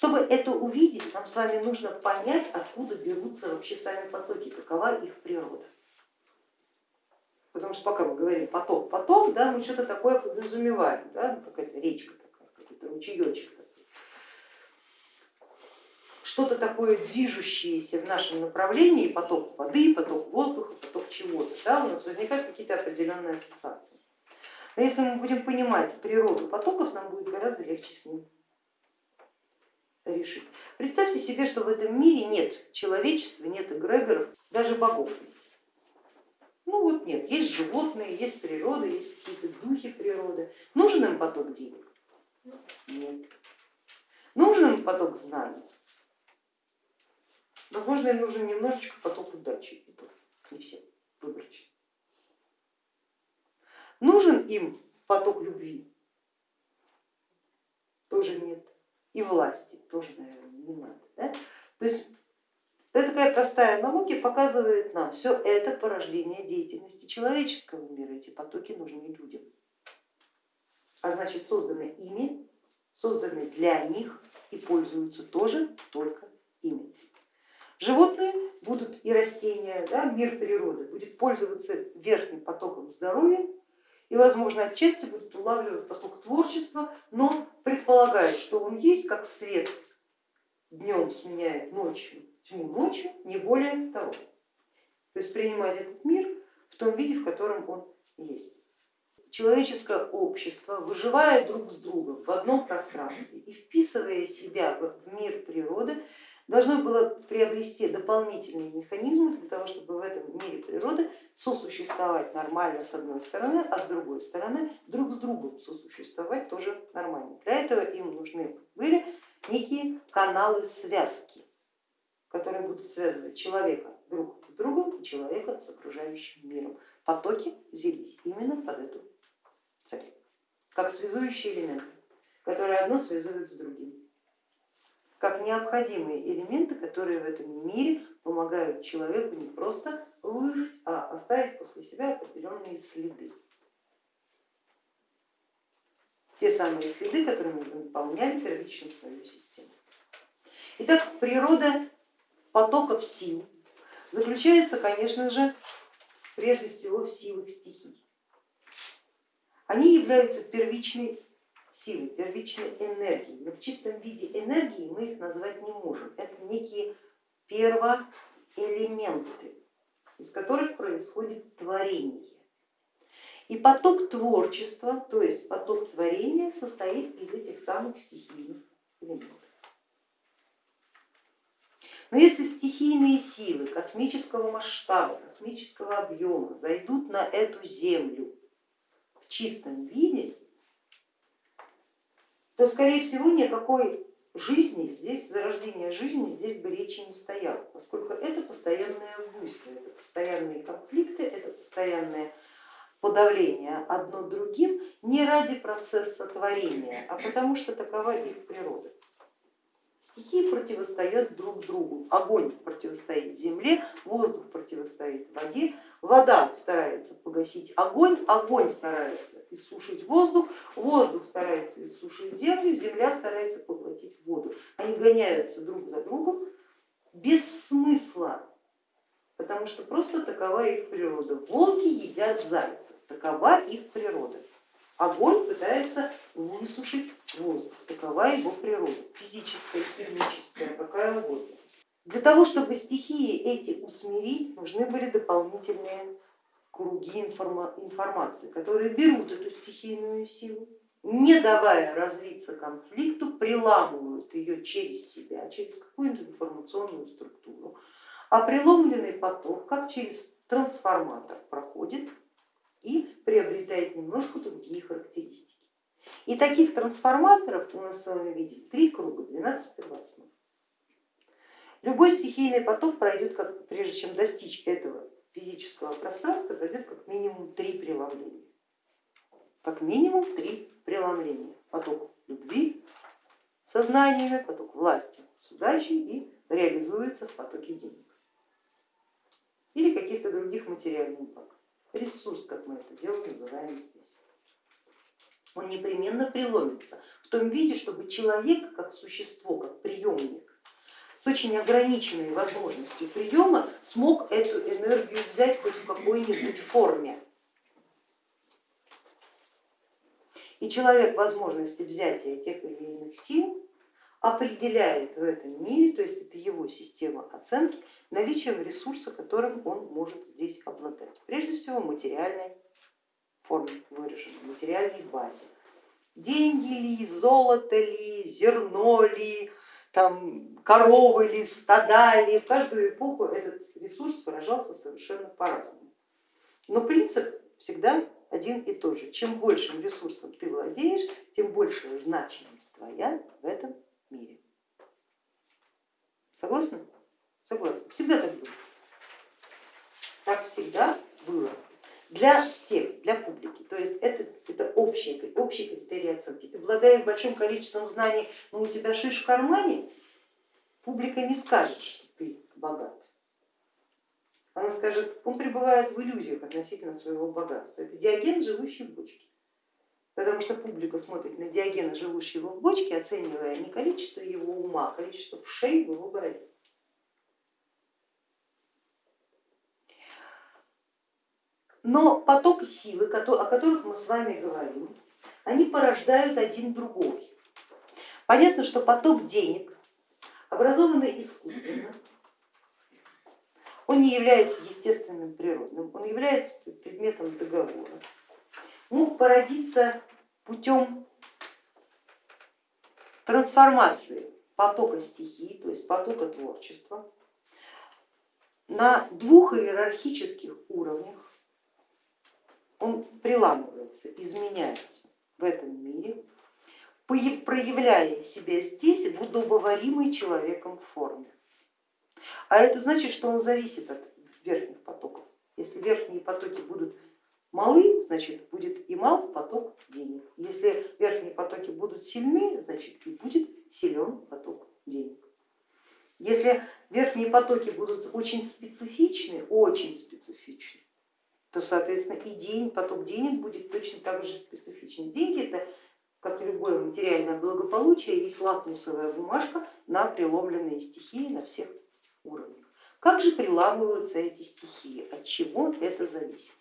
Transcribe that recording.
Чтобы это увидеть, нам с вами нужно понять, откуда берутся вообще сами потоки, какова их природа. Потому что пока мы говорим поток, поток, да, мы что-то такое подразумеваем, да, ну, какая-то речка такая, какой-то ручеечек такой. Что-то такое движущееся в нашем направлении, поток воды, поток воздуха, поток чего-то, да, у нас возникают какие-то определенные ассоциации. Но если мы будем понимать природу потоков, нам будет гораздо легче с ним решить. Представьте себе, что в этом мире нет человечества, нет эгрегоров, даже богов. Ну вот нет, есть животные, есть природа, есть какие-то духи природы. Нужен им поток денег? Нет. Нужен им поток знаний? Возможно, им нужен немножечко поток удачи, не все, выборочно. Нужен им поток любви? Тоже нет. И власти тоже, наверное, не надо. Да? То есть это такая простая аналогия показывает нам, все это порождение деятельности человеческого мира, эти потоки нужны людям. А значит созданы ими, созданы для них и пользуются тоже только ими. Животные будут и растения, да, мир природы будет пользоваться верхним потоком здоровья и, возможно, отчасти будут улавливать поток творчества, но предполагает, что он есть как свет днем сменяет ночью тьму ночью, не более того. То есть принимать этот мир в том виде, в котором он есть. Человеческое общество, выживая друг с другом в одном пространстве и вписывая себя в мир природы, должно было приобрести дополнительные механизмы для того, чтобы в этом мире природы сосуществовать нормально с одной стороны, а с другой стороны друг с другом сосуществовать тоже нормально. Для этого им нужны были некие каналы связки которые будут связывать человека друг с другом и человека с окружающим миром. Потоки взялись именно под эту цель, как связующие элементы, которые одно связывают с другим, как необходимые элементы, которые в этом мире помогают человеку не просто выжить, а оставить после себя определенные следы. Те самые следы, которыми наполняли первично свою систему. Итак, природа потоков сил заключается, конечно же, прежде всего в силах стихий. Они являются первичной силой, первичной энергией, но в чистом виде энергии мы их назвать не можем. Это некие первоэлементы, из которых происходит творение. И поток творчества, то есть поток творения состоит из этих самых стихийных элементов. Но если стихийные силы космического масштаба, космического объема зайдут на эту Землю в чистом виде, то скорее всего никакой жизни здесь, зарождения жизни здесь бы речи не стояло, поскольку это постоянное буйство, это постоянные конфликты, это постоянное подавление одно другим не ради процесса творения, а потому что такова их природа. Стихии противостоят друг другу. Огонь противостоит земле, воздух противостоит воде, вода старается погасить огонь, огонь старается иссушить воздух, воздух старается иссушить землю, земля старается поглотить воду. Они гоняются друг за другом без смысла, потому что просто такова их природа. Волки едят зайцев, такова их природа. Огонь пытается высушить воздух, такова его природа, физическая, химическая, какая угодно. Для того, чтобы стихии эти усмирить, нужны были дополнительные круги информации, которые берут эту стихийную силу, не давая развиться конфликту, приламывают ее через себя, через какую-то информационную структуру, а преломленный поток, как через трансформатор, проходит и приобретает немножко другие характеристики. И таких трансформаторов у нас с вами видит три круга, 12 первооснов. Любой стихийный поток пройдет, прежде чем достичь этого физического пространства, пройдет как минимум три преломления. Как минимум три преломления. Поток любви сознаниями, поток власти с удачей и реализуется в потоке денег или каких-то других материальных благ ресурс, как мы это дело называем здесь. Он непременно преломится в том виде, чтобы человек как существо, как приемник, с очень ограниченной возможностью приема смог эту энергию взять хоть в какой-нибудь форме. И человек возможности взятия тех или иных сил определяет в этом мире, то есть это его система оценки, наличием ресурса, которым он может здесь обладать. Прежде всего материальной форме выраженной, материальной базе. Деньги ли, золото ли, зерно ли, там, коровы ли, стада ли, в каждую эпоху этот ресурс выражался совершенно по-разному. Но принцип всегда один и тот же. Чем большим ресурсом ты владеешь, тем большая значимость твоя в этом мире. Согласны? Согласны. Всегда так было. Так всегда было. Для всех, для публики. То есть это, это общий, общий критерий оценки. Ты обладаешь большим количеством знаний, но у тебя шиш в кармане, публика не скажет, что ты богат. Она скажет, он пребывает в иллюзиях относительно своего богатства. Это диаген, живущий в бочке потому что публика смотрит на Диогена, живущего в бочке, оценивая не количество его ума, а количество вшей в его бороде. Но поток силы, о которых мы с вами говорим, они порождают один другой. Понятно, что поток денег, образованный искусственно, он не является естественным природным, он является предметом договора мог породиться путем трансформации потока стихий, то есть потока творчества на двух иерархических уровнях. Он приламывается, изменяется в этом мире, проявляя себя здесь в удобоваримой человеком форме. А это значит, что он зависит от верхних потоков. Если верхние потоки будут малы, значит будет и мал поток денег. Если верхние потоки будут сильны, значит и будет силен поток денег. Если верхние потоки будут очень специфичны, очень специфичны, то соответственно и день, поток денег будет точно так же специфичен. Деньги это, как любое материальное благополучие, есть лакмусовая бумажка на преломленные стихии на всех уровнях. Как же приламываются эти стихии, от чего это зависит?